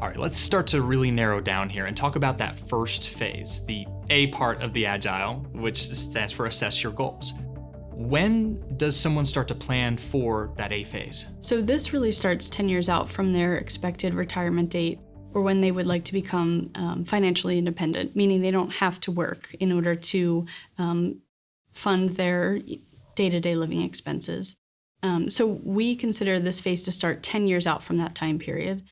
All right, let's start to really narrow down here and talk about that first phase, the A part of the Agile, which stands for assess your goals. When does someone start to plan for that A phase? So this really starts 10 years out from their expected retirement date or when they would like to become um, financially independent, meaning they don't have to work in order to um, fund their day-to-day living expenses. Um, so we consider this phase to start 10 years out from that time period.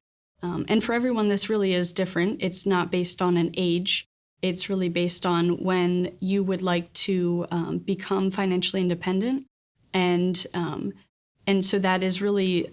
Um, and for everyone, this really is different. It's not based on an age it's really based on when you would like to um, become financially independent. And, um, and so that is really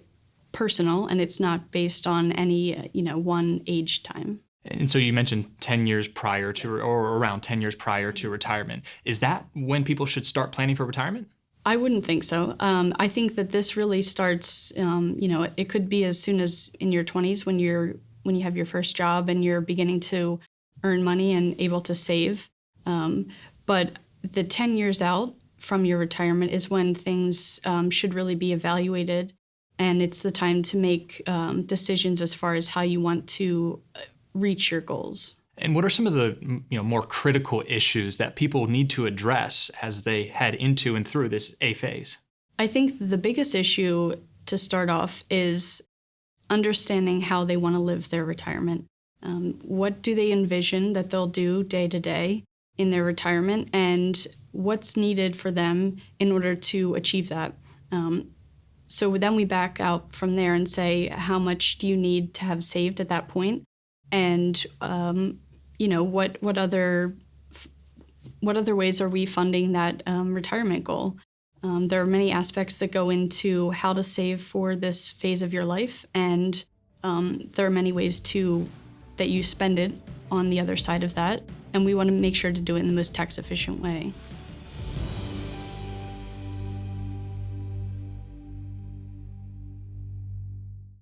personal and it's not based on any, you know, one age time. And so you mentioned 10 years prior to, or around 10 years prior to retirement. Is that when people should start planning for retirement? I wouldn't think so. Um, I think that this really starts, um, you know, it could be as soon as in your 20s when you're when you have your first job and you're beginning to earn money and able to save. Um, but the 10 years out from your retirement is when things um, should really be evaluated. And it's the time to make um, decisions as far as how you want to uh, reach your goals. And what are some of the you know more critical issues that people need to address as they head into and through this A phase? I think the biggest issue to start off is understanding how they want to live their retirement. Um, what do they envision that they'll do day to day in their retirement, and what's needed for them in order to achieve that? Um, so then we back out from there and say, how much do you need to have saved at that point, and um, you know what what other what other ways are we funding that um, retirement goal? Um, there are many aspects that go into how to save for this phase of your life, and um, there are many ways to that you spend it on the other side of that. And we want to make sure to do it in the most tax efficient way.